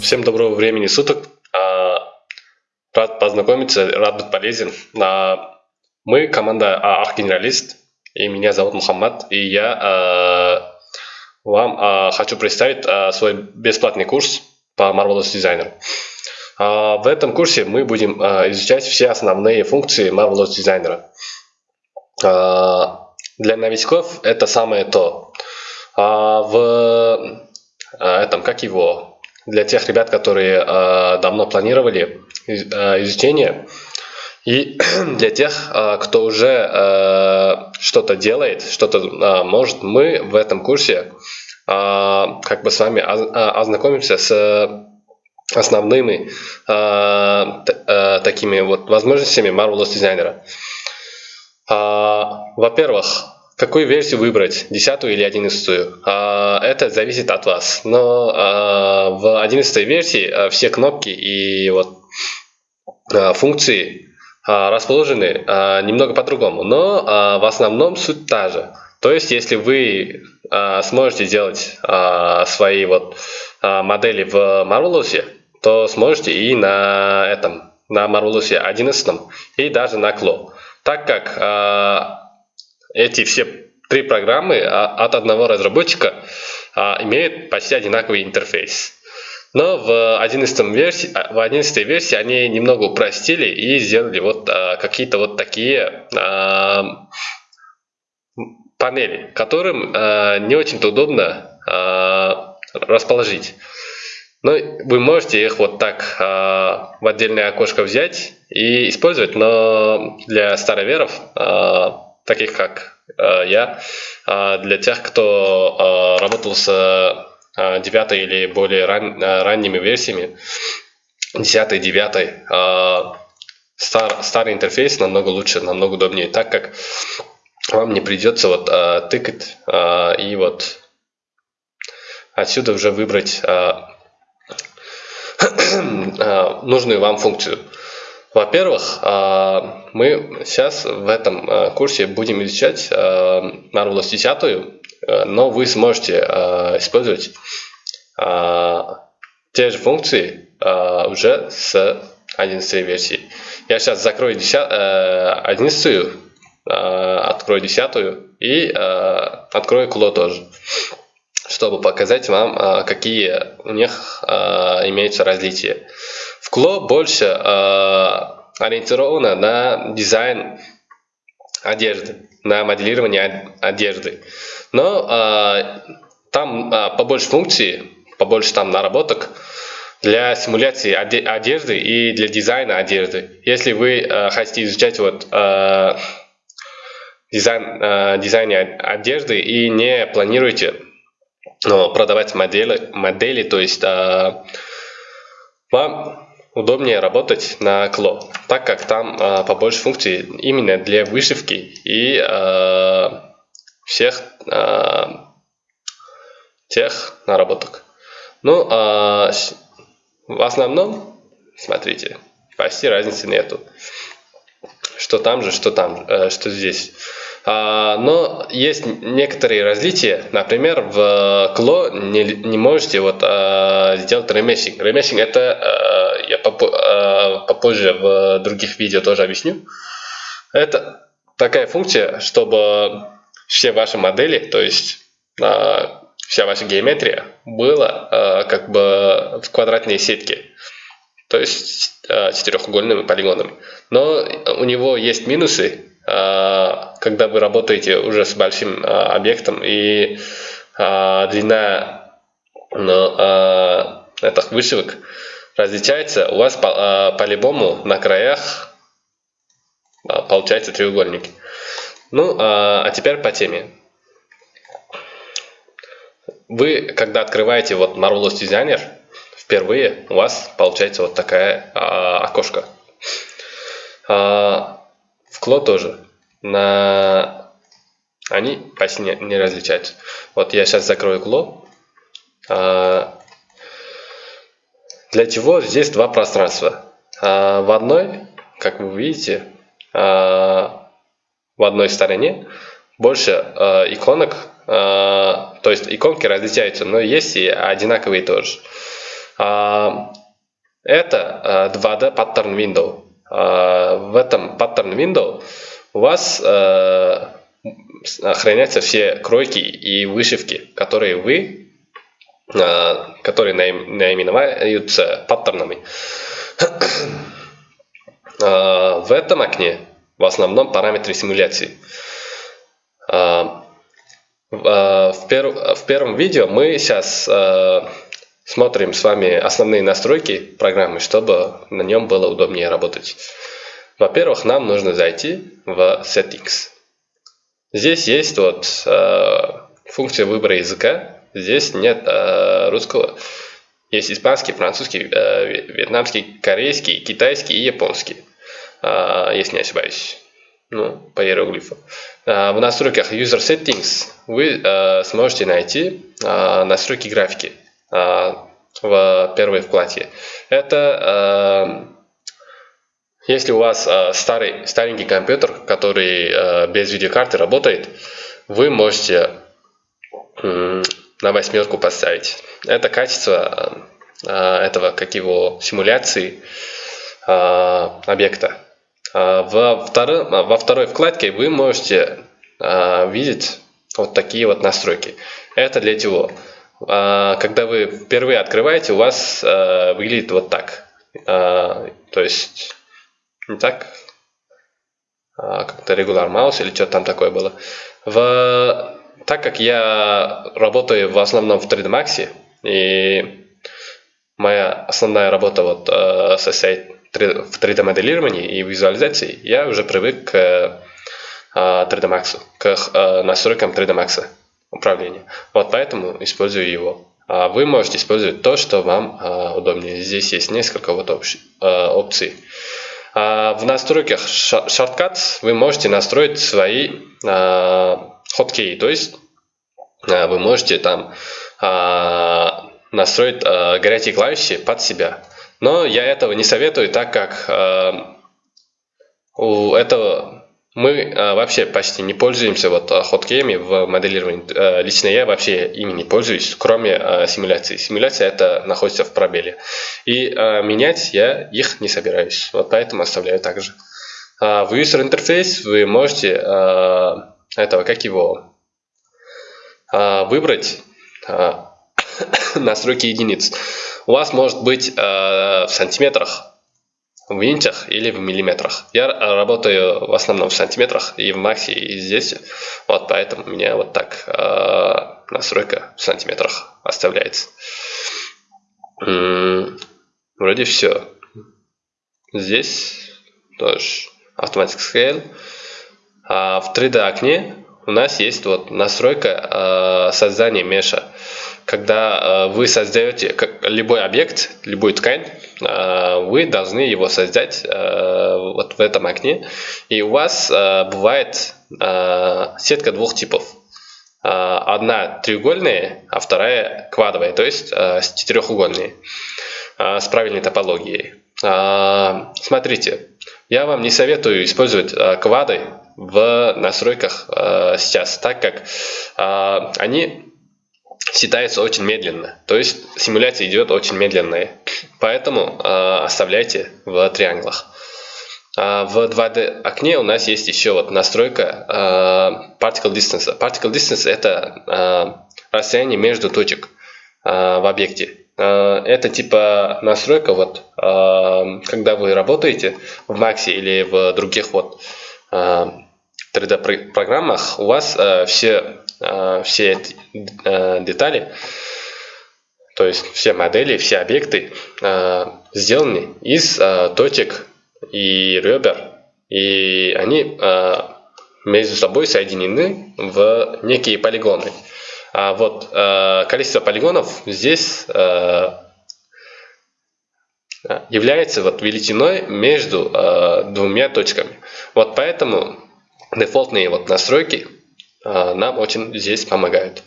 Всем доброго времени суток. А, Рад познакомиться, рад быть полезен. А, Мы команда а, Архгенералист, и меня зовут Мухаммад, и я вам хочу представить свой бесплатный курс по Marvelous Designer. В этом курсе мы будем изучать все основные функции Marvelous Designer. Для новичков это самое то. В этом, как его, для тех ребят, которые а, давно планировали а, изучение, и для тех, а, кто уже а, что-то делает, что-то а, может, мы в этом курсе а, как бы с вами оз- ознакомимся с основными т- а, такими вот возможностями Marvelous дизайнера. А, Во-первых, какую версию выбрать, десятую или одиннадцатую? А, Это зависит от вас. Но а, в одиннадцатой версии а, все кнопки и вот функции расположены немного по-другому, но в основном суть та же. То есть, если вы сможете делать свои вот модели в Marvelous, то сможете и на этом, на Marvelous 11 и даже на Clo. Так как эти все три программы а, от одного разработчика а, имеют почти одинаковый интерфейс. Но в 11 версии, а, в 11 версии они немного упростили и сделали вот какие-то вот такие панели, которым не очень-то удобно расположить. Но вы можете их вот так в отдельное окошко взять и использовать, но для староверов, таких как а, я, а, для тех, кто а, работал с а, девятой или более ран- ранними версиями, десятой, девятой, стар- старый интерфейс намного лучше, намного удобнее, так как вам не придется вот а, тыкать а, и вот отсюда уже выбрать а, нужную вам функцию. Во-первых, а, мы сейчас в этом а, курсе будем изучать Marvelous 10, а, но вы сможете использовать те же функции уже с 11 версии. Я сейчас закрою 10, а, 11, а, открою 10 и открою Кло тоже чтобы показать вам, а, какие у них а, имеются различия. В Кло больше а, ориентировано на дизайн одежды, на моделирование од- одежды. Но там побольше функций, побольше там наработок для симуляции оде- одежды и для дизайна одежды. Если вы хотите изучать вот дизайн, а, дизайн одежды и не планируете ну, продавать модели, модели то есть а, вам удобнее работать на Кло, так как там а, побольше функций именно для вышивки и а, всех а, тех наработок. Ну, а, в основном, смотрите, почти разницы нету. Что там же, что там, э, что здесь. А, но есть некоторые различия. Например, в Кло не, не можете вот а, сделать ремешинг. Ремешинг это а, я попо- попозже в других видео тоже объясню. Это такая функция, чтобы все ваши модели, то есть вся ваша геометрия была как бы в квадратной сетке, то есть четырехугольными полигонами. Но у него есть минусы, когда вы работаете уже с большим а, объектом и а, длина ну, а, этих вышивок различается, у вас по- а, по-любому на краях а, получается треугольник. Ну, а, а теперь по теме. Вы, когда открываете вот Marvelous Designer, впервые у вас получается вот такая а, окошко. А, Кло тоже. На... Они почти не, не различаются. Вот я сейчас закрою Кло. А, для чего здесь два пространства? А, в одной, как вы видите, а, в одной стороне больше а, иконок, а, то есть иконки различаются, но есть и одинаковые тоже. Это 2D Pattern Window. В этом Pattern Window у вас хранятся все кройки и вышивки, которые вы, которые наименуются паттернами. В этом окне в основном параметры симуляции. В первом видео мы сейчас смотрим с вами основные настройки программы, чтобы на нем было удобнее работать. Во-первых, нам нужно зайти в Settings. Здесь есть вот функция выбора языка. Здесь нет русского. Есть испанский, французский, вьетнамский, корейский, китайский и японский. Если не ошибаюсь. Ну, по иероглифу. В настройках User Settings вы сможете найти настройки графики в первой вкладке. Это если у вас старый, старенький компьютер, который без видеокарты работает, вы можете на восьмерку поставить. Это качество этого, как его, симуляции объекта. Во, второй, во второй вкладке вы можете видеть вот такие вот настройки. Это для чего? А, когда вы впервые открываете, у вас а, выглядит вот так. А, то есть, не так, как-то regular mouse или что там такое было. В, так как я работаю в основном в 3D Max, и моя основная работа вот SI в 3D моделировании и визуализации, я уже привык к 3D Max, к настройкам 3D Max управления. Вот поэтому использую его. А вы можете использовать то, что вам а, удобнее. Здесь есть несколько вот а, опций. В настройках Shortcuts вы можете настроить свои хоткей, то есть вы можете там настроить горячие клавиши под себя. Но я этого не советую, так как у этого мы э, вообще почти не пользуемся вот э, хоткеями в моделировании. Э, лично я вообще ими не пользуюсь, кроме э, симуляции. Симуляция это находится в пробеле. И э, менять я их не собираюсь. Вот поэтому оставляю также. Э, в user interface вы можете э, этого, как его, э, выбрать э, настройки единиц. У вас может быть э, в сантиметрах в инчах или в миллиметрах. Я работаю в основном в сантиметрах и в максе, и здесь. Вот поэтому у меня вот так э, настройка в сантиметрах оставляется. М -м, вроде все. Здесь тоже Automatic Scale. А в 3D окне у нас есть вот настройка э, создания меша когда э, вы создаете любой объект, любую ткань, вы должны его создать э, вот в этом окне. И у вас бывает сетка двух типов. Одна треугольная, а вторая квадровая, то есть четырехугольные, с правильной топологией. Смотрите, я вам не советую использовать квады в настройках сейчас, так как они считается очень медленно. То есть симуляция идет очень медленная. Поэтому э, оставляйте в трианглах. А в 2D окне у нас есть еще вот настройка э, particle distance. Particle distance это э, расстояние между точек э, в объекте. Э, это типа настройка вот, э, когда вы работаете в Max или в других вот 3D программах, у вас э, все Э, все эти э, детали, то есть все модели, все объекты э, сделаны из точек и ребер, и они между собой соединены в некие полигоны. А вот количество полигонов здесь является вот величиной между двумя точками. Вот поэтому дефолтные вот настройки а, нам очень здесь помогают.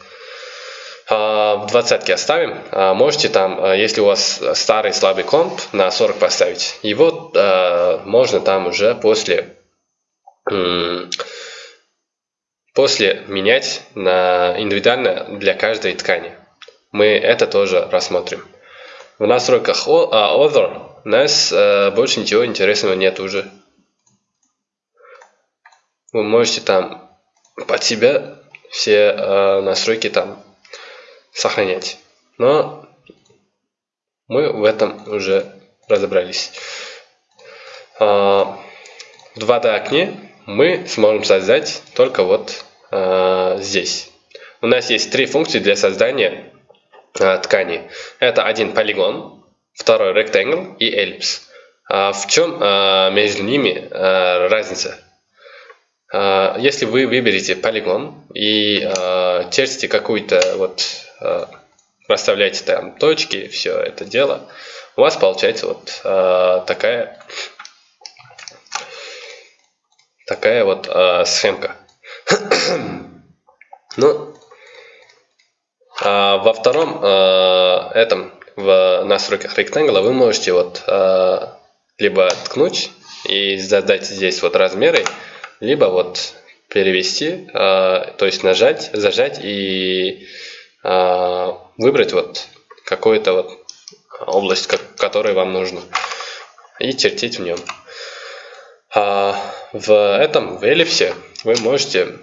А, в двадцатке оставим. А, можете там, если у вас старый слабый комп, на 40 поставить. Его можно там уже после, после менять на индивидуально для каждой ткани. Мы это тоже рассмотрим. в настройках Other у нас больше ничего интересного нет уже. Вы можете там под себя все настройки там сохранять. Но мы в этом уже разобрались. В 2D окне мы сможем создать только вот здесь. У нас есть три функции для создания ткани. Это один полигон, второй rectangle и ellipse. В чем между ними разница? Если вы выберете полигон и чертите какую-то вот расставляете там точки, все это дело, у вас получается вот э, такая такая вот э, схемка. ну, э, во втором э, этом в настройках Rectangle вы можете вот э, либо ткнуть и задать здесь вот размеры, либо вот перевести, э, то есть нажать, зажать и э, выбрать вот какую-то вот область, которая вам нужна, и чертить в нем. А в этом, в эллипсе, вы можете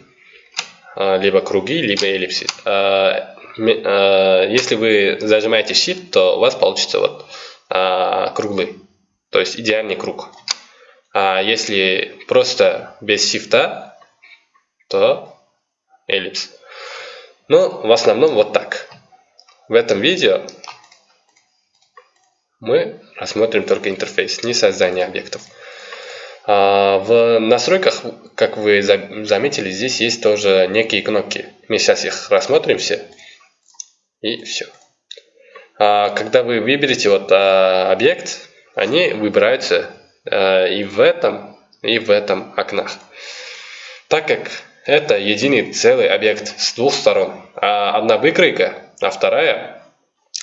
а, либо круги, либо эллипсы. А, а, если вы зажимаете Shift, то у вас получится вот а, круглый, то есть идеальный круг. А если просто без Shift, то эллипс. Ну, в основном вот так. В этом видео мы рассмотрим только интерфейс, не создание объектов. А, в настройках, как вы заметили, здесь есть тоже некие кнопки. Мы сейчас их рассмотрим все. И все. А, когда вы выберете вот а, объект, они выбираются и в этом, и в этом окнах. Так как это единый целый объект с двух сторон. А одна выкройка, а вторая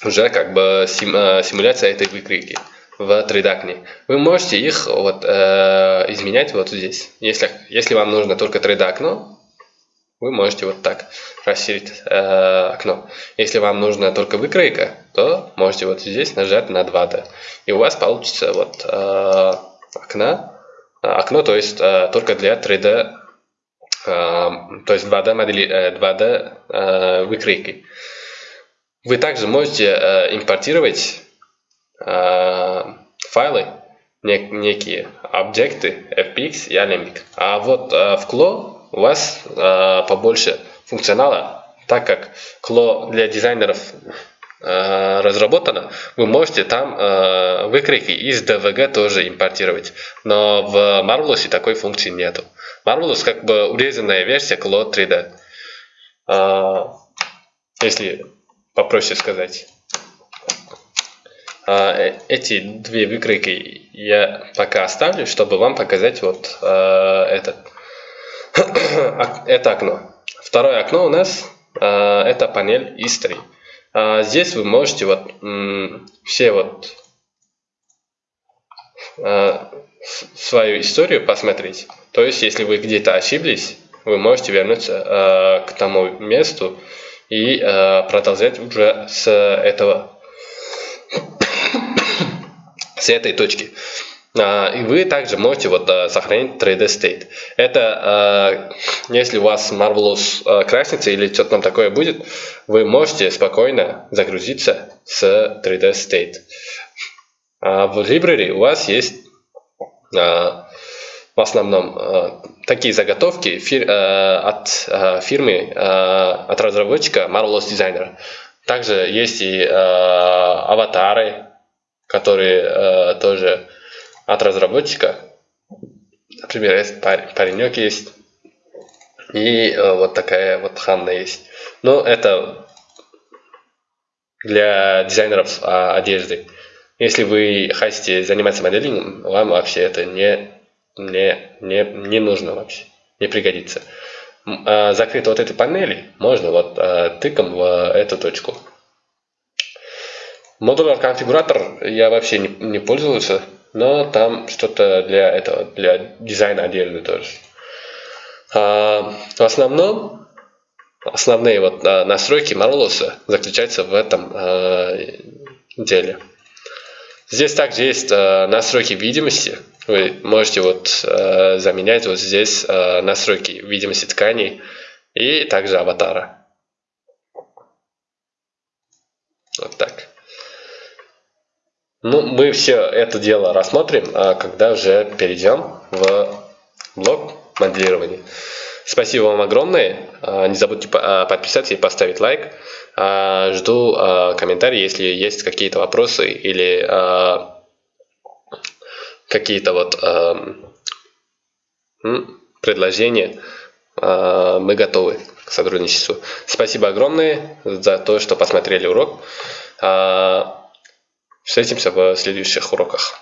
уже как бы сим, э, симуляция этой выкройки в 3D Вы можете их вот, э, изменять вот здесь. Если, если вам нужно только 3D окно, вы можете вот так расширить э, окно. Если вам нужна только выкройка, то можете вот здесь нажать на 2D. И у вас получится вот э, окна, окно, то есть э, только для 3D то есть 2D, модели, 2D э, выкройки. Вы также можете э, импортировать э, файлы, некие объекты FPX и Alembic. А вот в Clo у вас побольше функционала, так как Clo для дизайнеров разработано, вы можете там выкройки из DVG тоже импортировать. Но в Marvelous такой функции нету. Marvelous как бы урезанная версия Cloud 3D. А, если попроще сказать. А, э, эти две выкройки я пока оставлю, чтобы вам показать вот этот, это окно. Второе окно у нас это панель History. А, здесь вы можете вот все вот а, свою историю посмотреть. То есть, если вы где-то ошиблись, вы можете вернуться э, к тому месту и э, продолжать уже с этого, с этой точки. Uh, и вы также можете вот uh, сохранить 3D State. Это, uh, если у вас Marvelous краснится или что-то там такое будет, вы можете спокойно загрузиться с 3D State. Uh, в Library у вас есть в основном такие заготовки от фирмы, от разработчика Marvelous Designer. Также есть и аватары, которые тоже от разработчика. Например, есть паренек есть. И вот такая вот Ханна есть. Но это для дизайнеров одежды. Если вы хотите заниматься моделингом, вам вообще это не не, не, не нужно вообще, не пригодится. А закрыть вот этой панели можно вот а, тыком в эту точку. Модулер конфигуратор я вообще не, не пользовался, но там что-то для этого, для дизайна отдельно тоже. А, в основном основные вот а, настройки Marvelous заключаются в этом а, деле. Здесь также есть э, настройки видимости. Вы можете вот э, заменять вот здесь э, настройки видимости тканей и также аватара. Вот так. Ну, мы все это дело рассмотрим, а когда уже перейдем в блок моделирования. Спасибо вам огромное. А, не забудьте а, подписаться и поставить лайк. Жду комментарии, если есть какие-то вопросы или какие-то вот предложения. Мы готовы к сотрудничеству. Спасибо огромное за то, что посмотрели урок. Встретимся в следующих уроках.